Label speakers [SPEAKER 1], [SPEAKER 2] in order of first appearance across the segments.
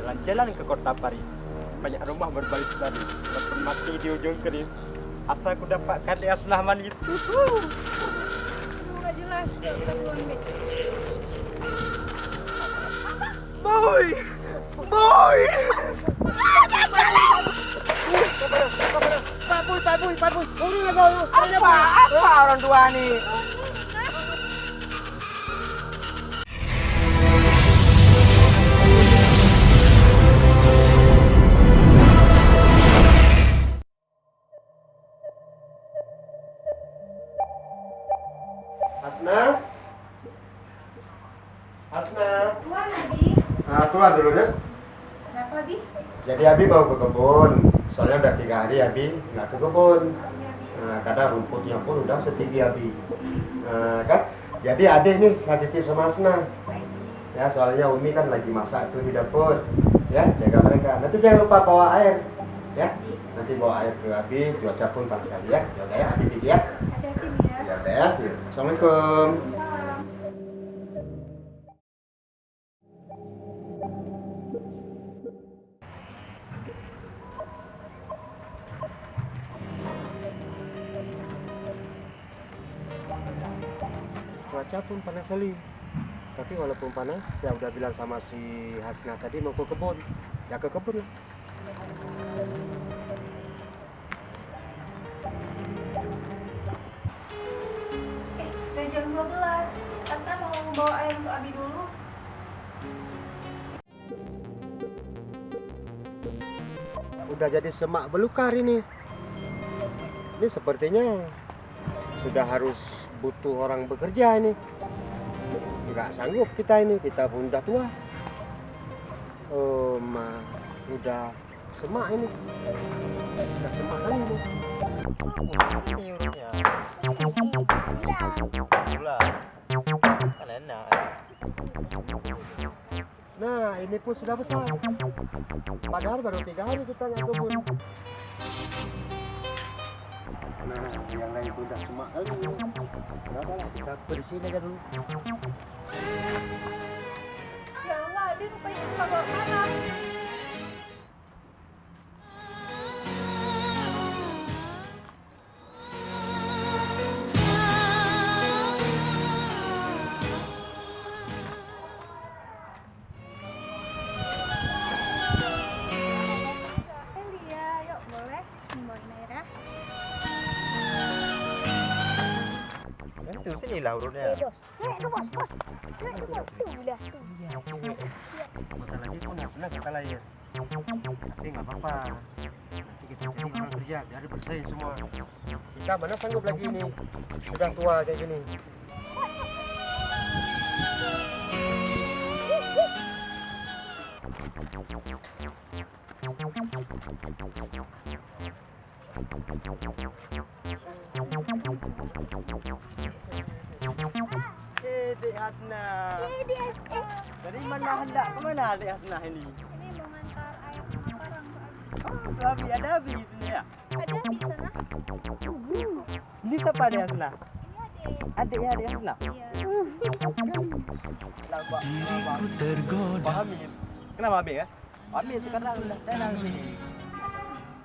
[SPEAKER 1] Jalan-jalan ke kota Paris. Banyak rumah berbaris baru. Mati di ujung keris. Asal aku dapatkan manis.
[SPEAKER 2] Nggak jelas. Yuk, kita duluan, Bi.
[SPEAKER 1] Boy! Boy!
[SPEAKER 3] Pak Boy, Pak Boy, Pak Boy.
[SPEAKER 1] Apa orang tua nih?
[SPEAKER 4] Hasna?
[SPEAKER 2] Keluar, Nabi.
[SPEAKER 4] Nah, keluar dulu deh.
[SPEAKER 2] Kenapa, Bi?
[SPEAKER 4] Jadi Abi mau ke kebun. Soalnya udah tiga hari Abi nggak ke kebun.
[SPEAKER 2] Iya.
[SPEAKER 4] Nah, karena rumputnya pun udah setinggi Abi. Nah, kan? Jadi adik ini titip sama Hasna.
[SPEAKER 2] Baik.
[SPEAKER 4] Ya, soalnya Umi kan lagi masak tuh di dapur. Ya, jaga mereka. Nanti jangan lupa bawa air. Ya, nanti bawa air ke Abi. Cuaca pun panas sekali ya. Ya udah ya, Abi pergi ya.
[SPEAKER 2] Ya.
[SPEAKER 4] Ya udah ya. Ya. Assalamualaikum. Cuaca pun panas sekali tapi walaupun panas saya udah bilang sama si Hasna tadi mau ke kebun ya ke kebun lah
[SPEAKER 2] Eh, jam 12. Asna mau bawa air untuk Abi dulu.
[SPEAKER 4] udah jadi semak belukar ini ini sepertinya sudah harus butuh orang bekerja ini nggak sanggup kita ini kita pun udah tua oh ma udah semak ini udah semak kali ini.
[SPEAKER 1] Kan enak.
[SPEAKER 4] Nah, ini pun sudah besar. Padahal baru tiga hari kita nggak kebun. Nah, yang lain pun udah semak kali. Berapa lah kita bersihin aja dulu.
[SPEAKER 1] Kan tuh sini lah urutnya.
[SPEAKER 2] Nih, itu bos, bos. Nih, itu bos. Tuh.
[SPEAKER 4] Bentar lagi pun Hasna kita lahir. Tapi nggak apa-apa. Nanti kita cari orang kerja biar bersaing semua. Kita mana sanggup lagi ini? Sudah tua kayak gini.
[SPEAKER 1] Eh, Dek Hasna. Dari mana hendak ke mana Dek Hasna ini?
[SPEAKER 2] Ini mau ngantar ke Abi.
[SPEAKER 1] Oh, Abi ada Abi di sini ya.
[SPEAKER 2] Ada di sana?
[SPEAKER 1] Ini siapa Dek Hasna?
[SPEAKER 2] Adik.
[SPEAKER 1] Adiknya Dek Hasna.
[SPEAKER 2] Iya.
[SPEAKER 1] Lah, Pak. Diriku tergoda. Pak Amin. Kenapa Amin ya? Amin sekarang udah tenang sini.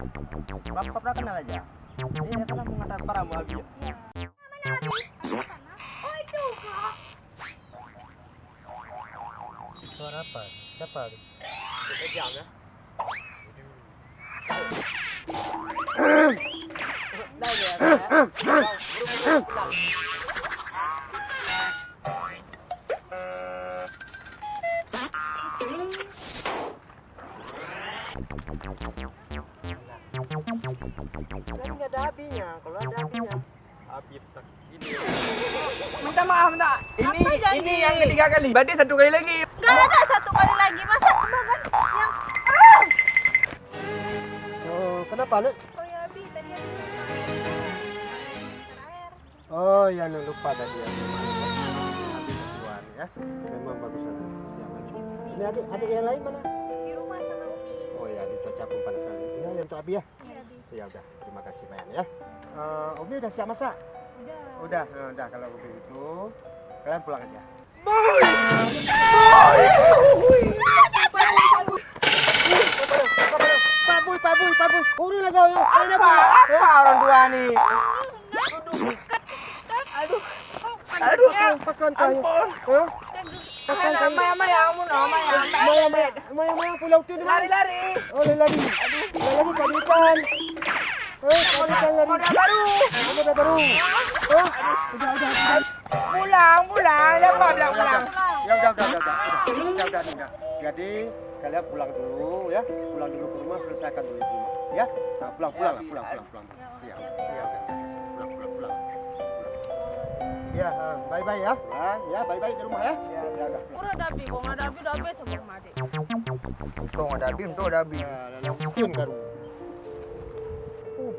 [SPEAKER 1] Bapak pernah kenal aja. Dia kan mengantar para mu Abi. ya?
[SPEAKER 2] Iya. Mana Abi? Ada sana? Oh, itu, Kak.
[SPEAKER 4] Suara apa? Siapa?
[SPEAKER 1] Kejam ya. Dah ya. Nggak ada apinya. Kalau ada apinya, habis tak. Ini.
[SPEAKER 3] Minta maaf, minta. Ini
[SPEAKER 2] Apa
[SPEAKER 3] ini yang ketiga kali. Berarti satu kali lagi.
[SPEAKER 2] Gak ada satu kali lagi. Masa makan yang... Ah!
[SPEAKER 4] Oh, kenapa, Nek?
[SPEAKER 2] Oh ya, Abi. Tadi.
[SPEAKER 4] Oh, ya Nek, lupa tadi ya. Habis keluar ya. Memang bagus ada siang lagi. Ini adik, adik yang lain mana?
[SPEAKER 2] Di rumah sama Umi.
[SPEAKER 4] Oh ya, di cuaca pun panas sekali. Ya, yang untuk Abi ya ya udah terima kasih Mayan ya. Uh, Umi udah siap masak?
[SPEAKER 2] Udah.
[SPEAKER 4] Udah uh, udah kalau begitu kalian pulang aja. Pulau tu.
[SPEAKER 3] Lari, lari.
[SPEAKER 4] Oh, lari, lari. Lari, lari,
[SPEAKER 3] depan. Baru.
[SPEAKER 4] Baru. Udah, udah, udah.
[SPEAKER 3] Pulang, pulang. Siapa bilang pulang?
[SPEAKER 4] Ya udah, udah, udah, udah. Udah, udah, udah. Jadi sekalian pulang dulu ya. Pulang dulu ke rumah, selesaikan dulu di rumah. Ya. Nah, pulang, pulang lah, pulang, pulang, pulang. Iya, iya. Pulang, pulang, pulang. Ya, bye bye ya. Ya, bye bye di rumah ya. Ya, udah. pulang.
[SPEAKER 2] Udah dabi, kok nggak dabi dabi sebelum mati.
[SPEAKER 3] Ada abi, untung ada abi.
[SPEAKER 4] Ya. Oh,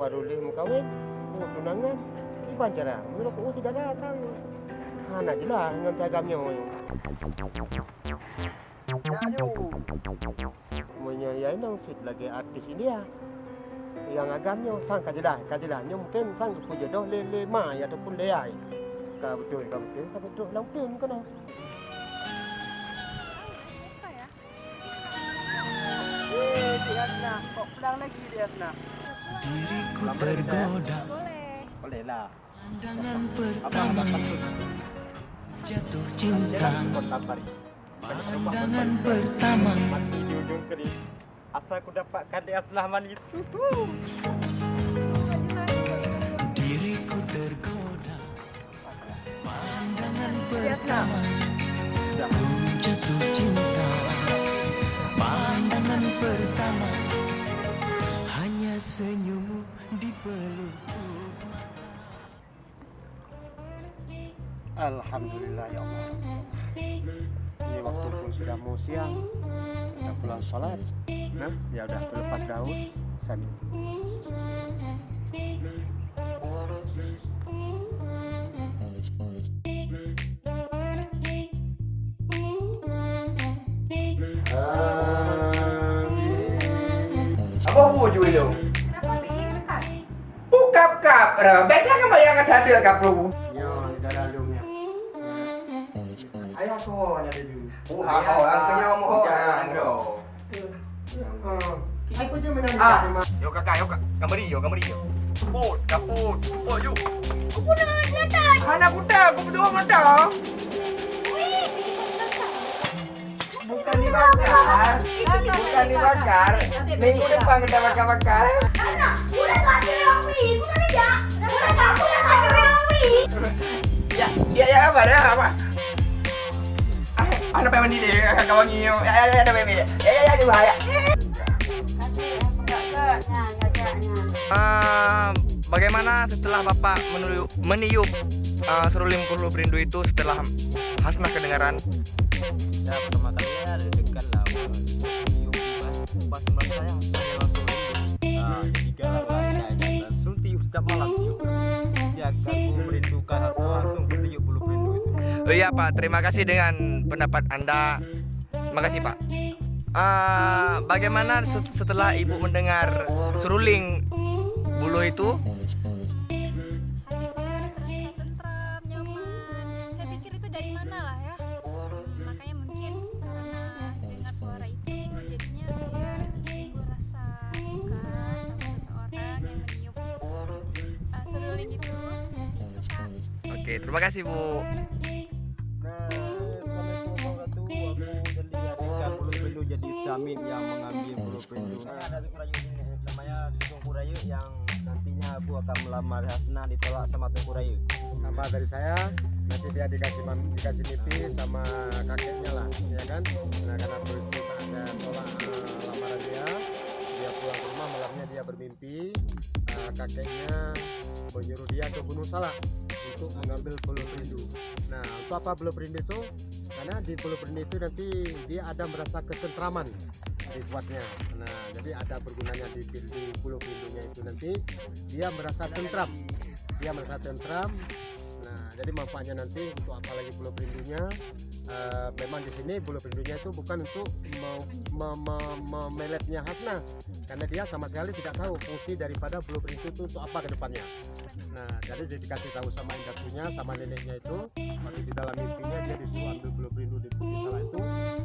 [SPEAKER 4] baru lih kawin. Oh, tunangan. Di bancara. Menurut oh tidak datang. Anak je lah dengan piagamnya.
[SPEAKER 3] Ya.
[SPEAKER 4] Punya ya nang sit lagi artis India. Yang agamnya sang kajelah, kajelahnya mungkin sang puja doh le le ma ya ataupun le ai. Ka betul, ka betul, ka betul. Lang betul
[SPEAKER 2] ya?
[SPEAKER 3] Eh, si Hasna. Kok pulang lagi dia Hasna?
[SPEAKER 5] Diriku tergoda
[SPEAKER 2] Boleh.
[SPEAKER 1] Lah.
[SPEAKER 5] Pandangan pertama jatuh cinta Pandangan pertama
[SPEAKER 1] mati di ujung keris. Asal aku dapatkan di aslah manis.
[SPEAKER 5] Diriku tergoda Pandangan
[SPEAKER 3] Hasna.
[SPEAKER 5] pertama senyummu di pelukku
[SPEAKER 4] Alhamdulillah ya Allah. Ini waktu pun sudah mau siang. Kita pulang sholat. Nah, ya udah lepas daun. Sani.
[SPEAKER 3] Apa wujud itu?
[SPEAKER 2] Kenapa Bi? Dekat.
[SPEAKER 3] Bukap kap. Beda kan yang ada ada kap lu.
[SPEAKER 4] Yo, dah dalamnya. Ayah aku ada di sini.
[SPEAKER 3] Oh, oh, angkanya mau jangan dong.
[SPEAKER 4] Aku je menang
[SPEAKER 3] Ah.
[SPEAKER 4] di
[SPEAKER 3] Yo kakak, yo kak. Kamari yo, kamari yo. Put, kaput. Put yuk. Anak kuda, aku berdua muda. Bukan dibakar. Bukan dibakar. Minggu depan kita bakar-bakar. Ya, ya, ya, apa dah, apa? Anak pengen mandi deh, kakak wangi. Ya, ya, ya, ada baby. Ya, ya, ya, di bahaya.
[SPEAKER 6] Eh, bagaimana setelah Bapak meniup, meniup eh, seruling perlu berindu itu setelah Hasnah kedengaran?
[SPEAKER 1] Ya pertama kali ya deg-degan lah. Pas pas saya saya langsung rindu. Nah. Langsung tiup setiap malam langsung tiup bulu perindu itu.
[SPEAKER 6] Oh iya Pak, terima kasih dengan pendapat Anda. Terima kasih Pak. Eh, bagaimana set- setelah Ibu mendengar seruling bulu itu?
[SPEAKER 2] Ya. Uh, seruling itu.
[SPEAKER 6] Oke, terima kasih Bu.
[SPEAKER 1] Nah, jadi Samin yang mengambil bulu perindu. Ada Tungkurayu ini namanya Tungkurayu yang nantinya aku akan melamar Hasna ditolak sama Tungkurayu.
[SPEAKER 4] Tambah dari saya, nanti dia dikasih dikasih mimpi sama kakeknya lah, ya kan? Nah, karena aku itu ada tolak eh, lamaran dia, dia pulang ke rumah malamnya dia bermimpi eh, kakeknya menyuruh dia ke Gunung Salak untuk mengambil bulu perindu. Nah, untuk apa bulu perindu itu? Karena di bulu perindu itu nanti dia ada merasa ketentraman dibuatnya. Nah, jadi ada bergunanya di, perindunya itu nanti dia merasa tentram dia merasa tentram. Nah, jadi manfaatnya nanti untuk apa lagi bulu perindunya? Eh, memang di sini bulu perindunya itu bukan untuk me- me- me- memeletnya Hasna, karena dia sama sekali tidak tahu fungsi daripada bulu perindu itu untuk apa ke depannya. Nah, jadi dia dikasih tahu sama induknya, sama neneknya itu, waktu di dalam mimpinya dia disuruh ambil bulu perindu di salah itu,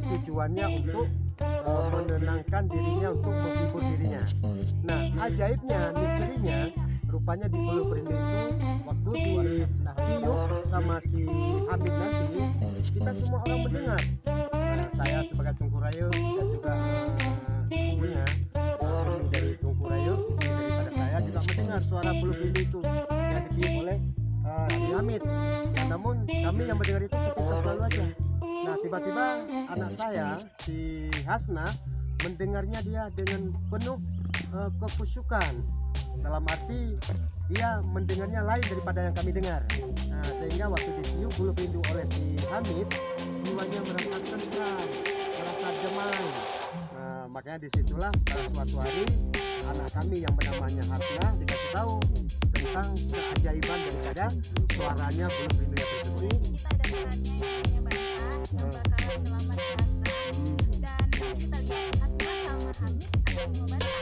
[SPEAKER 4] tujuannya untuk eh, menenangkan dirinya, untuk menghibur dirinya. Nah, ajaibnya, misterinya, rupanya di Bulu Perindu itu waktu di tiup sama si Hamid nanti kita semua orang mendengar. Nah, saya sebagai Tungku kami yang mendengar itu sepintas lalu aja. nah tiba-tiba anak saya si Hasna mendengarnya dia dengan penuh eh, kekusyukan dalam arti dia mendengarnya lain daripada yang kami dengar. Nah, sehingga waktu ditiup bulu pintu oleh si Hamid jiwanya merasa tentram merasa damai nah, makanya di situlah pada suatu hari anak kami yang bernamanya Hasna dikasih tahu tentang keajaiban daripada suaranya pintu yang tersebut
[SPEAKER 2] kita ada perannya yang bakalan melamar si Hasna dan kita lihat Hasna sama Hamid akan membantu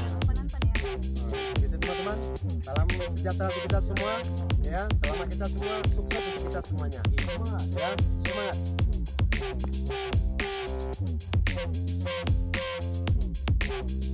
[SPEAKER 2] Jangan lupa nonton ya.
[SPEAKER 4] Gitu teman-teman. Salam sejahtera untuk kita semua ya. Selama kita semua sukses untuk kita semuanya. Ya. Semangat